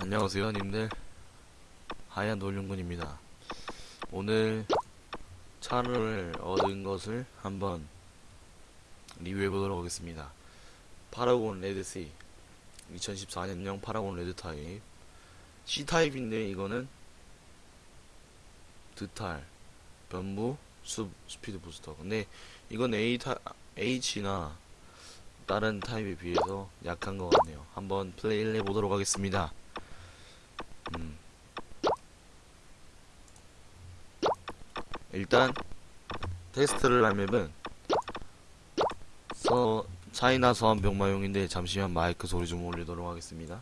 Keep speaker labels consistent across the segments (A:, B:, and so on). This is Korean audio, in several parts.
A: 안녕하세요. 님들. 하얀 놀륜군입니다. 오늘 차를 얻은 것을 한번 리뷰해 보도록 하겠습니다. 파라곤 레드C 2014년형 파라곤 레드 타입. C 타입인데 이거는 드탈 변무 수, 스피드 부스터. 근데 이건 A 타 H나 다른 타입에 비해서 약한 것 같네요. 한번 플레이를 해보도록 하겠습니다 일단 테스트를 할 맵은 서 차이나 서한 병마용인데 잠시만 마이크 소리 좀 올리도록 하겠습니다.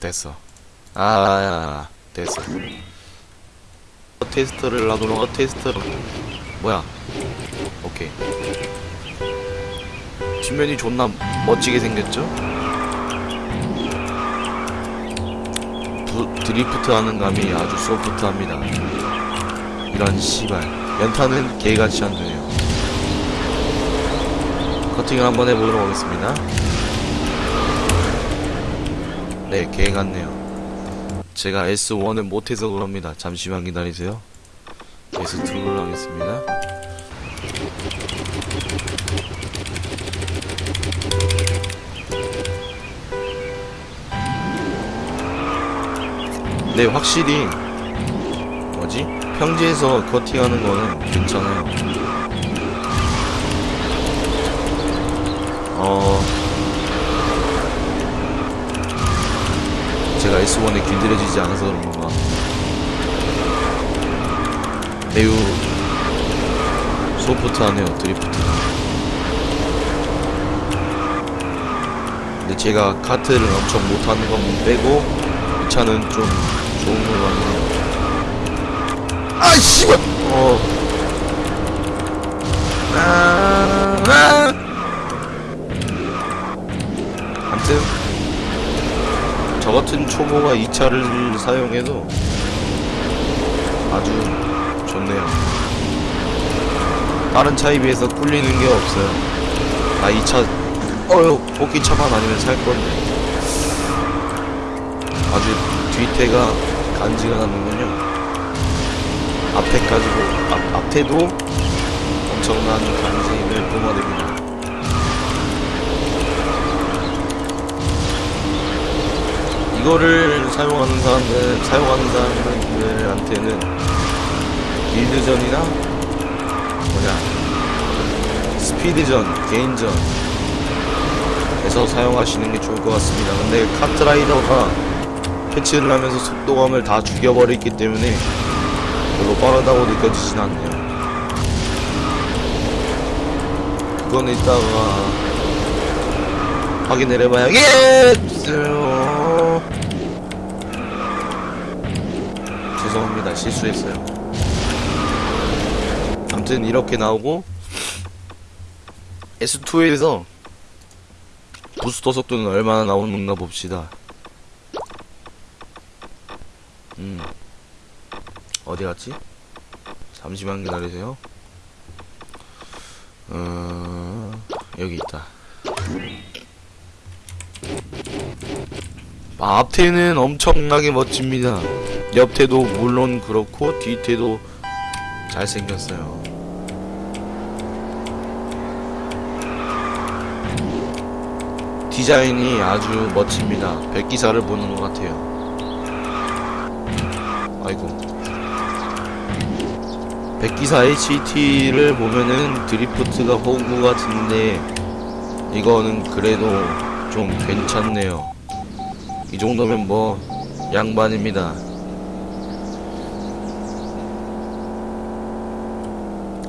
A: 됐어. 아, 아, 아 됐어. 테스트를 하도록 하 테스트를 뭐야? 오케이. 뒷면이 존나 멋지게 생겼죠? 부, 드리프트 하는 감이 아주 소프트합니다. 이런 씨발. 연타는 개같이 안 되네요. 커팅을 한번 해보도록 하겠습니다. 네, 개 같네요. 제가 S1을 못해서 그럽니다. 잠시만 기다리세요. S2를 하겠습니다. 네, 확실히 뭐지? 평지에서 커팅하는 거는 괜찮아요. 어 제가 S1에 길들여지지 않아서 그런 건가? 매우 소프트하네요 드리프트. 근데 제가 카트를 엄청 못하는 건 빼고 이 차는 좀 좋은 걸로 하네요. 아 씨발. 어. 아, 아. 아무튼 저 같은 초보가 이 차를 사용해도 아주 좋네요. 다른 차에 비해서 꿀리는 게 없어요. 아이차 어휴 뽑기 차만 아니면 살 건데 아주 뒤태가 간지가 나는군요. 앞에 가지고 앞, 앞에도 엄청난 간지를 뿜어냅니다. 이거를 사용하는 사람들, 사용하는 사람들한테는 빌드전이나 뭐냐 스피드전, 개인전 에서 사용하시는 게 좋을 것 같습니다. 근데 카트라이더가 패치를 하면서 속도감을 다 죽여버렸기 때문에 별로 빠르다고 느껴지진 않네요. 그건 이따가 확인을 해봐야겠어요. 죄송합니다. 실수했어요. 아무튼 이렇게 나오고 S2에서 부스터 속도는 얼마나 나오는가 봅시다. 음. 어디 갔지? 잠시만 기다리세요. 어, 여기 있다. 아, 앞태는 엄청나게 멋집니다. 옆태도 물론 그렇고 뒤태도 잘생겼어요. 디자인이 아주 멋집니다. 백기사를 보는 것 같아요. 아이고. 백기사 HT를 보면은 드리프트가 호구 같은데 이거는 그래도 좀 괜찮네요. 이 정도면 뭐 양반입니다.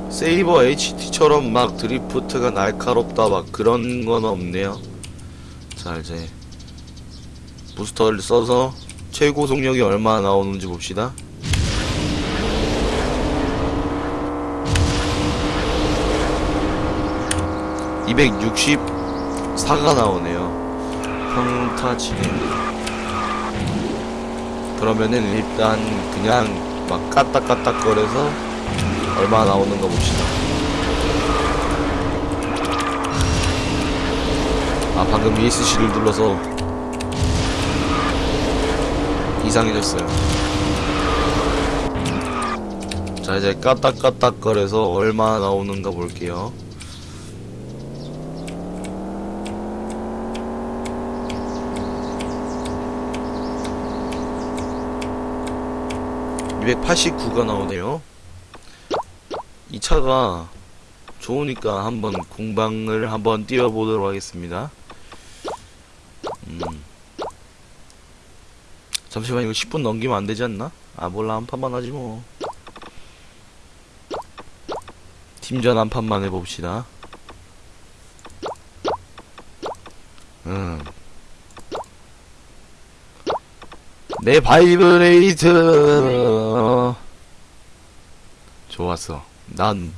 A: 세이버 HT처럼 막 드리프트가 날카롭다 막 그런 건 없네요. 자 이제 부스터를 써서 최고 속력이 얼마나 나오는지 봅시다. (264가) 나오네요. 평타치네 그러면은 일단 그냥 막 까딱까딱거려서 얼마 나오는 거 봅시다. 아 방금 ESC를 눌러서 이상해졌어요 자 이제 까딱까딱거려서 얼마 나오는가 볼게요 289가 나오네요. 이 차가 좋으니까 한번 공방을 한번 뛰어보도록 하겠습니다. 잠시만 이거 10분 넘기면 안 되지 않나? 아 몰라 한 판만 하지 뭐. 팀전 한 판만 해봅시다. 음. 내 바이브레이트 좋았어 난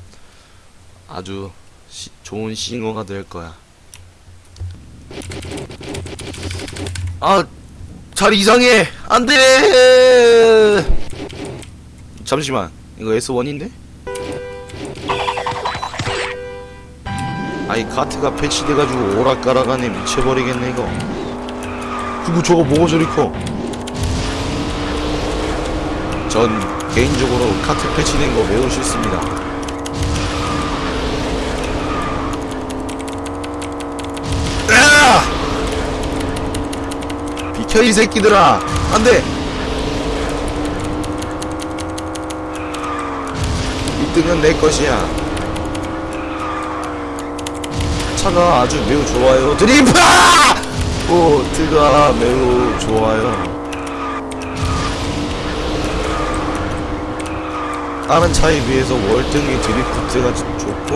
A: 아주 시- 좋은 싱어가 될 거야 아 잘 이상해. 안 돼. 잠시만 이거 S1인데? 아이 카트가 패치돼가지고 오락가락하네. 미쳐버리겠네 이거. 그거 저거 뭐가 저리 커? 전 개인적으로 카트 패치된 거 매우 싫습니다. 비켜 이 새끼들아! 안돼! 1등은 내 것이야. 차가 아주 매우 좋아요. 드리프! 보트가 매우 좋아요. 다른 차에 비해서 월등히 드리프트가 좀 좋고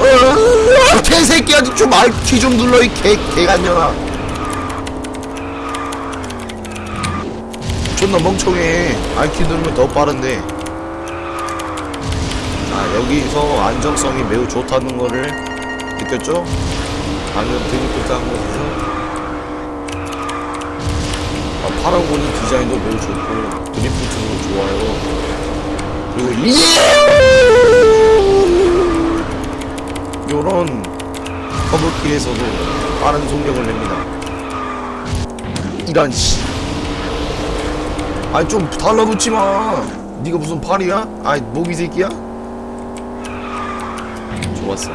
A: 어, 개새끼야 좀 RT 좀 눌러 이 개, 개간년아 존나 멍청해. RT 누르면 더 빠른데. 자 여기서 안정성이 매우 좋다는 거를 느꼈죠? 방금 드리프트 한 곳에서 아, 파라곤이 디자인도 매우 좋고 드리프트도 좋아요. 그리고 이 요런 커브길에서도 빠른 속력을 냅니다. 이런 씨 아이 좀 달라붙지마 니가 무슨 팔이야? 아이 모기 새끼야? 좋았어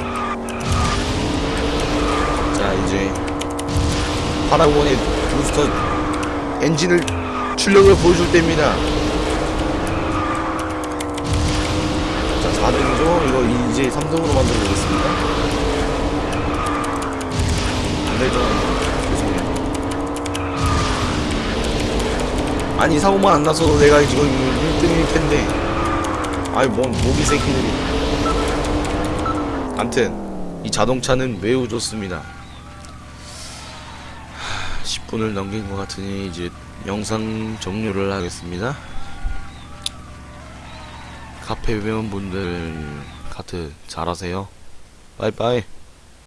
A: 자 이제 파라곤의 부스터 엔진을 출력을 보여줄 때입니다 자, 4등이죠? 이거 이제 3등으로 만들어 보겠습니다. 아니, 사고만 안 나서도 내가 지금 1등일 텐데. 아이, 뭔, 모기 새끼들이. 암튼, 이 자동차는 매우 좋습니다. 하, 10분을 넘긴 것 같으니 이제 영상 종료를 하겠습니다. 카페 회원분들 카트 잘하세요. 빠이빠이.